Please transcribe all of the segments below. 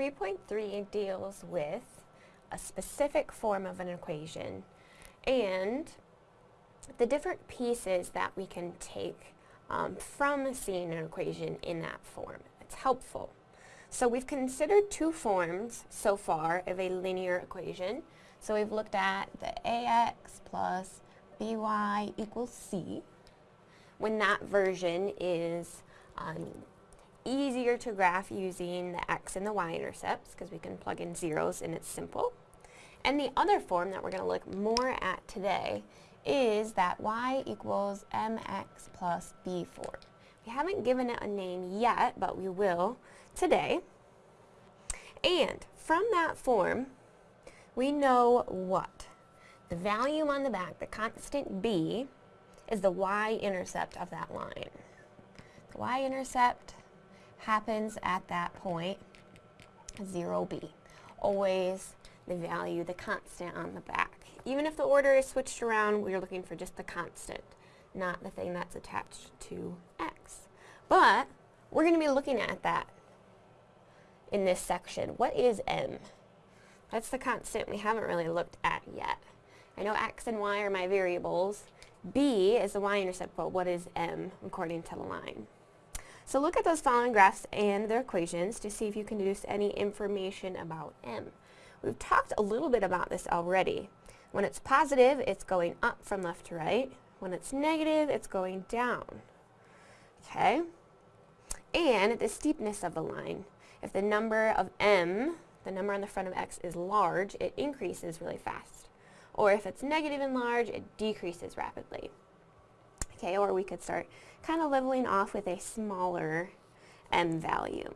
3.3 deals with a specific form of an equation and the different pieces that we can take um, from seeing an equation in that form. It's helpful. So we've considered two forms so far of a linear equation. So we've looked at the ax plus by equals c when that version is um, easier to graph using the x and the y intercepts because we can plug in zeros and it's simple. And the other form that we're going to look more at today is that y equals mx plus b form. We haven't given it a name yet, but we will today. And from that form, we know what? The value on the back, the constant b, is the y-intercept of that line. The y-intercept happens at that point, 0b. Always the value, the constant on the back. Even if the order is switched around, we're looking for just the constant, not the thing that's attached to x. But we're going to be looking at that in this section. What is m? That's the constant we haven't really looked at yet. I know x and y are my variables. b is the y-intercept, but what is m according to the line? So look at those following graphs and their equations to see if you can deduce any information about m. We've talked a little bit about this already. When it's positive, it's going up from left to right. When it's negative, it's going down. Okay? And the steepness of the line. If the number of m, the number on the front of x, is large, it increases really fast. Or if it's negative and large, it decreases rapidly. Okay, or we could start kind of leveling off with a smaller m value.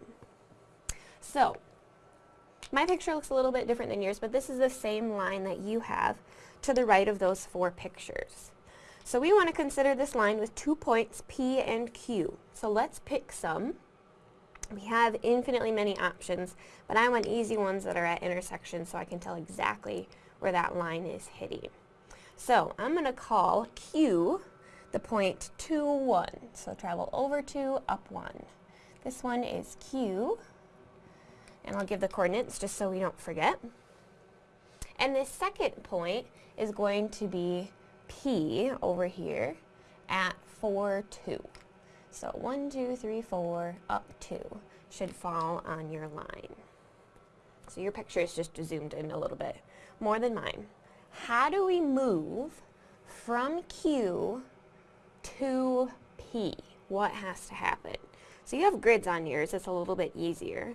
So, my picture looks a little bit different than yours, but this is the same line that you have to the right of those four pictures. So we want to consider this line with two points, P and Q. So let's pick some. We have infinitely many options, but I want easy ones that are at intersections so I can tell exactly where that line is hitting. So I'm going to call Q the point 2, 1. So travel over 2, up 1. This one is Q, and I'll give the coordinates just so we don't forget. And this second point is going to be P over here at 4, 2. So 1, 2, 3, 4, up 2 should fall on your line. So your picture is just zoomed in a little bit more than mine. How do we move from Q to P. What has to happen? So you have grids on yours, it's a little bit easier.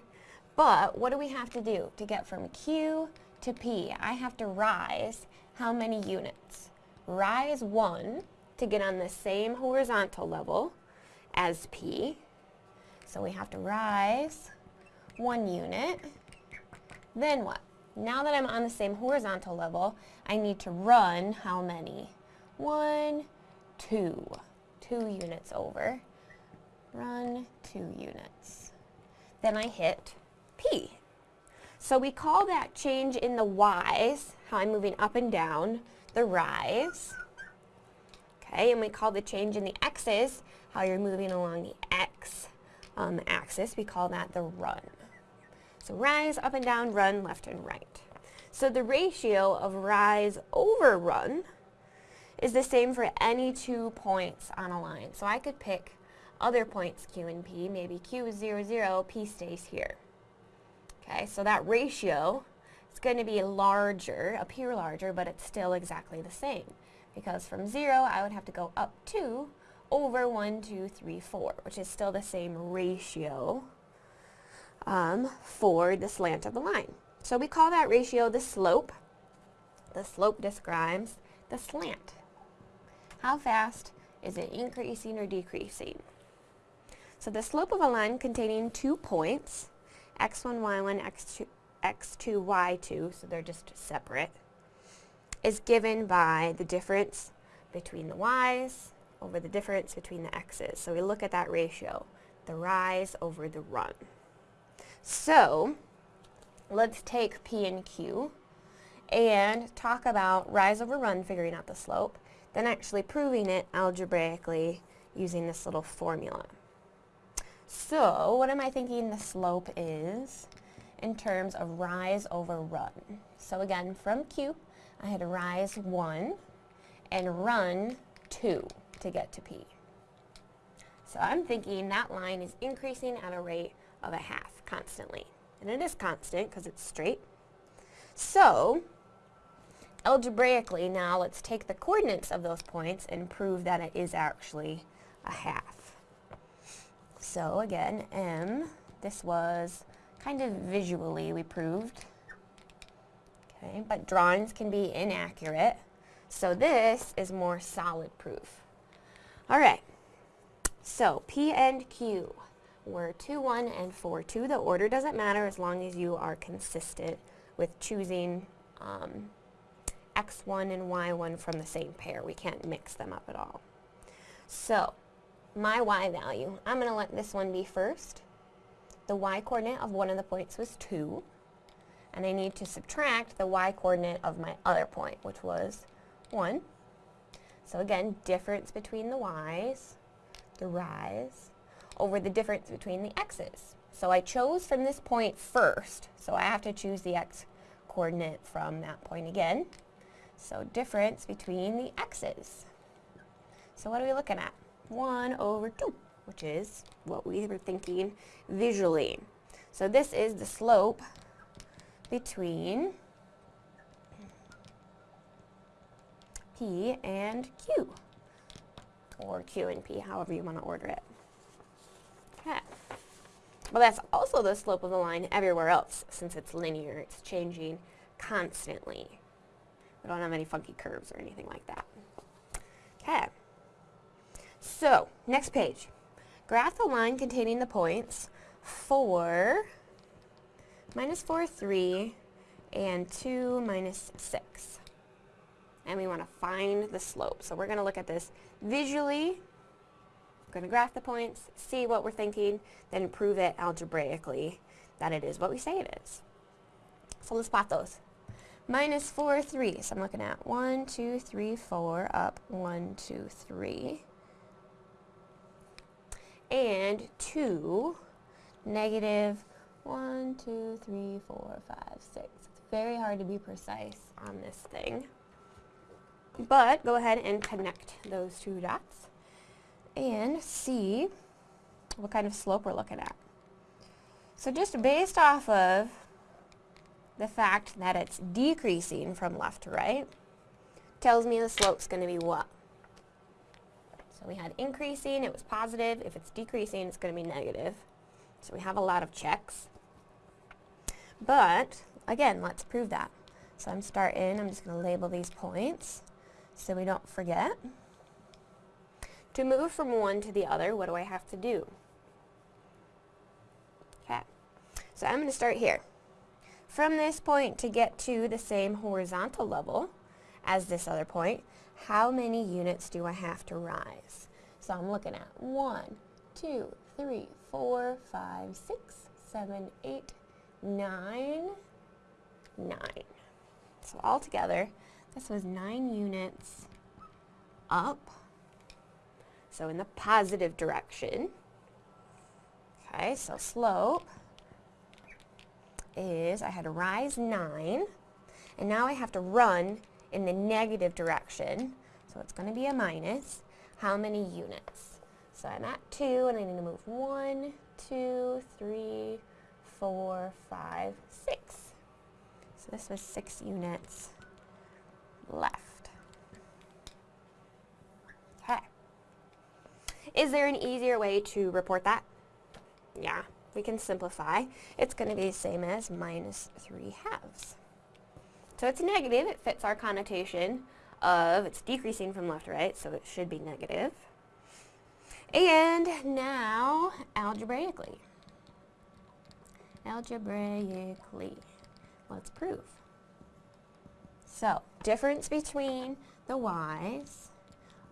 But what do we have to do to get from Q to P? I have to rise how many units? Rise 1 to get on the same horizontal level as P. So we have to rise 1 unit. Then what? Now that I'm on the same horizontal level, I need to run how many? 1, 2. 2 units over. Run 2 units. Then I hit P. So we call that change in the y's, how I'm moving up and down, the rise. Okay, and we call the change in the x's, how you're moving along the x um, axis, we call that the run. So rise, up and down, run, left and right. So the ratio of rise over run is the same for any two points on a line. So I could pick other points Q and P. Maybe Q is 0, 0, P stays here. Okay, so that ratio is going to be larger, appear larger, but it's still exactly the same. Because from 0, I would have to go up 2 over 1, 2, 3, 4, which is still the same ratio um, for the slant of the line. So we call that ratio the slope. The slope describes the slant. How fast is it increasing or decreasing? So the slope of a line containing two points, x1, y1, x2, x2, y2, so they're just separate, is given by the difference between the y's over the difference between the x's. So we look at that ratio, the rise over the run. So let's take P and Q and talk about rise over run, figuring out the slope, then actually proving it algebraically using this little formula. So what am I thinking the slope is? in terms of rise over run. So again, from Q, I had rise 1 and run 2 to get to P. So I'm thinking that line is increasing at a rate of a half constantly. And it is constant because it's straight. So, algebraically now let's take the coordinates of those points and prove that it is actually a half. So again, M, this was kind of visually we proved. Okay, but drawings can be inaccurate. So this is more solid proof. All right, so P and Q were 2, 1, and 4, 2. The order doesn't matter as long as you are consistent with choosing um, x1 and y1 from the same pair. We can't mix them up at all. So, my y value, I'm going to let this one be first. The y coordinate of one of the points was 2. And I need to subtract the y coordinate of my other point, which was 1. So again, difference between the y's, the rise, over the difference between the x's. So I chose from this point first, so I have to choose the x coordinate from that point again. So difference between the x's. So what are we looking at? 1 over 2, which is what we were thinking visually. So this is the slope between P and Q, or Q and P, however you want to order it. Okay. Well, that's also the slope of the line everywhere else, since it's linear. It's changing constantly. We don't have any funky curves or anything like that. Okay. So, next page. Graph the line containing the points 4, minus 4, 3, and 2 minus 6. And we want to find the slope. So we're going to look at this visually. We're going to graph the points, see what we're thinking, then prove it algebraically that it is what we say it is. So let's plot those minus 4, 3. So I'm looking at 1, 2, 3, 4, up 1, 2, 3. And 2, negative 1, 2, 3, 4, 5, 6. It's very hard to be precise on this thing. But go ahead and connect those two dots and see what kind of slope we're looking at. So just based off of the fact that it's decreasing from left to right tells me the slope's going to be what? So we had increasing, it was positive. If it's decreasing, it's going to be negative. So we have a lot of checks. But, again, let's prove that. So I'm starting, I'm just going to label these points so we don't forget. To move from one to the other, what do I have to do? Okay, so I'm going to start here. From this point to get to the same horizontal level as this other point, how many units do I have to rise? So I'm looking at 1, 2, 3, 4, 5, 6, 7, 8, 9, 9. So altogether, this was 9 units up, so in the positive direction. Okay, so slope is I had to rise 9, and now I have to run in the negative direction, so it's going to be a minus. How many units? So I'm at 2, and I need to move 1, 2, 3, 4, 5, 6. So this was 6 units left. Okay. Is there an easier way to report that? Yeah we can simplify. It's going to be the same as minus 3 halves. So it's negative. It fits our connotation of it's decreasing from left to right, so it should be negative. And now, algebraically. Algebraically. Let's prove. So, difference between the y's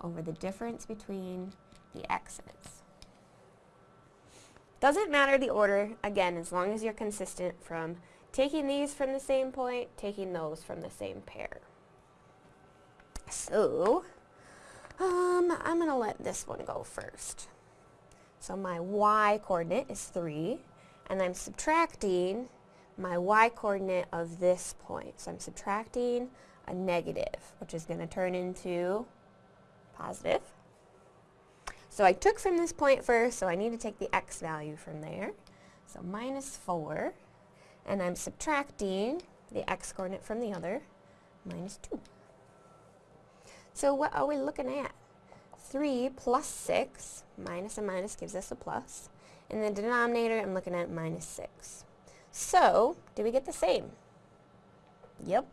over the difference between the x's. Doesn't matter the order, again, as long as you're consistent from taking these from the same point, taking those from the same pair. So, um, I'm going to let this one go first. So my y coordinate is 3, and I'm subtracting my y-coordinate of this point. So I'm subtracting a negative, which is going to turn into positive. So I took from this point first, so I need to take the x value from there. So minus 4, and I'm subtracting the x-coordinate from the other, minus 2. So what are we looking at? 3 plus 6, minus a minus gives us a plus. In the denominator, I'm looking at minus 6. So, do we get the same? Yep.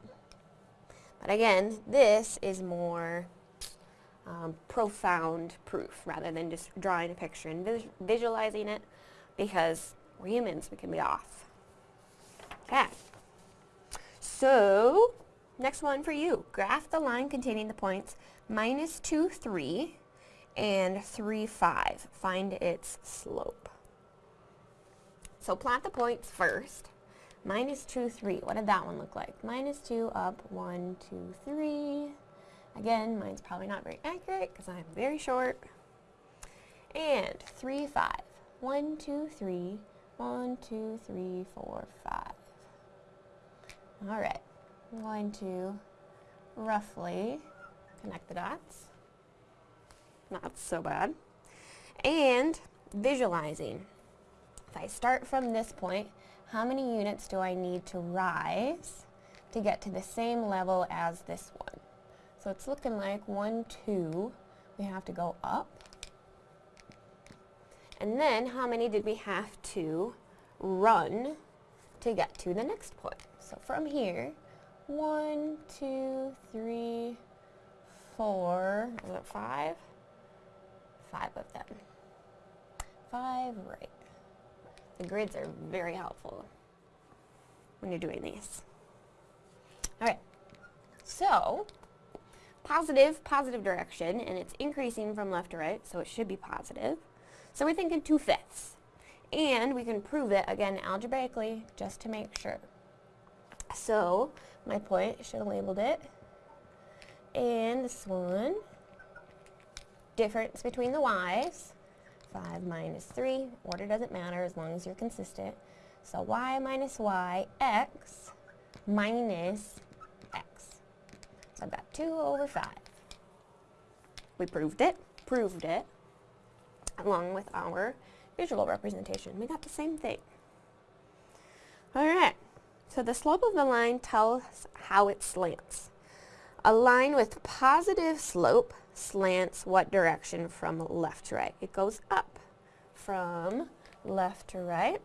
But again, this is more um, profound proof rather than just drawing a picture and vis visualizing it because we're humans, we can be off. Okay. So, next one for you. Graph the line containing the points minus 2, 3 and 3, 5. Find its slope. So plot the points first. Minus 2, 3. What did that one look like? Minus 2 up, 1, 2, 3. Again, mine's probably not very accurate because I'm very short. And 3, 5. 1, 2, 3. 1, 2, 3, 4, 5. Alright, I'm going to roughly connect the dots. Not so bad. And visualizing. If I start from this point, how many units do I need to rise to get to the same level as this one? So it's looking like 1, 2, we have to go up. And then how many did we have to run to get to the next point? So from here, one, two, three, four, is it five? Five of them. Five, right. The grids are very helpful when you're doing these. Alright, so positive, positive direction, and it's increasing from left to right, so it should be positive. So we're thinking 2 fifths. And we can prove it, again, algebraically, just to make sure. So, my point, should have labeled it. And this one, difference between the y's. 5 minus 3. Order doesn't matter as long as you're consistent. So y minus y, x minus I've got 2 over 5. We proved it, proved it, along with our visual representation. We got the same thing. Alright, so the slope of the line tells how it slants. A line with positive slope slants what direction from left to right? It goes up from left to right.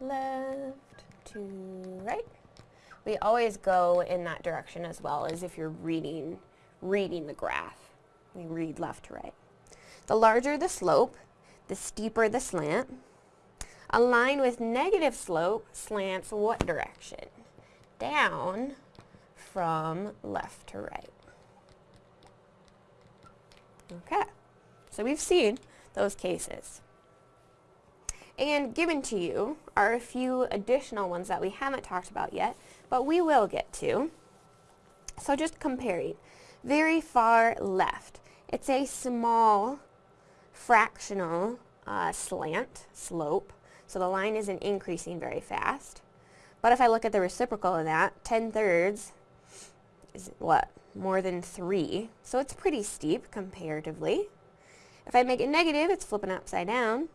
Left to right. We always go in that direction as well as if you're reading, reading the graph. We read left to right. The larger the slope, the steeper the slant. A line with negative slope slants what direction? Down from left to right. Okay, so we've seen those cases. And given to you are a few additional ones that we haven't talked about yet, but we will get to. So just comparing. Very far left. It's a small fractional uh, slant, slope, so the line isn't increasing very fast. But if I look at the reciprocal of that, 10 thirds is what? More than 3. So it's pretty steep comparatively. If I make it negative, it's flipping upside down.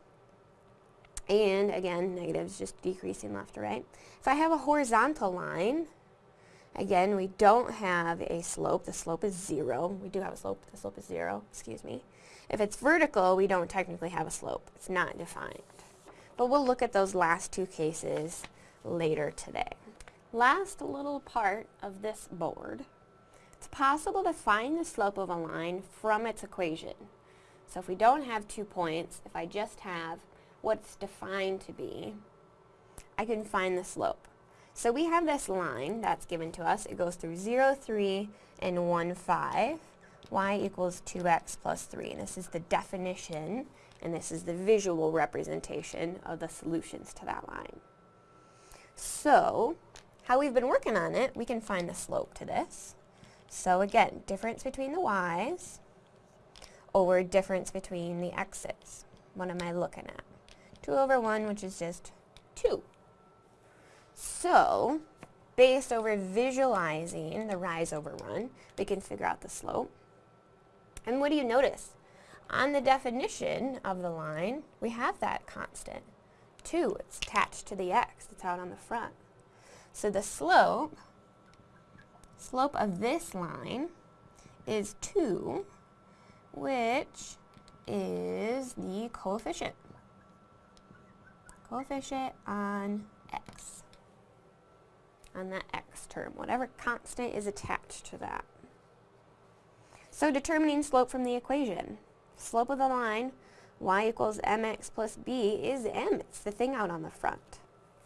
And again, negative is just decreasing left to right. If I have a horizontal line, again, we don't have a slope. The slope is 0. We do have a slope. The slope is 0. Excuse me. If it's vertical, we don't technically have a slope. It's not defined. But we'll look at those last two cases later today. Last little part of this board, it's possible to find the slope of a line from its equation. So if we don't have two points, if I just have what it's defined to be, I can find the slope. So we have this line that's given to us. It goes through 0, 3, and 1, 5. y equals 2x plus 3. And this is the definition, and this is the visual representation of the solutions to that line. So how we've been working on it, we can find the slope to this. So again, difference between the y's over difference between the x's. What am I looking at? 2 over 1, which is just 2. So, based over visualizing the rise over run, we can figure out the slope. And what do you notice? On the definition of the line, we have that constant. 2, it's attached to the x, it's out on the front. So the slope, slope of this line is 2, which is the coefficient. Coefficient on x. On that x term, whatever constant is attached to that. So determining slope from the equation. Slope of the line, y equals mx plus b, is m. It's the thing out on the front.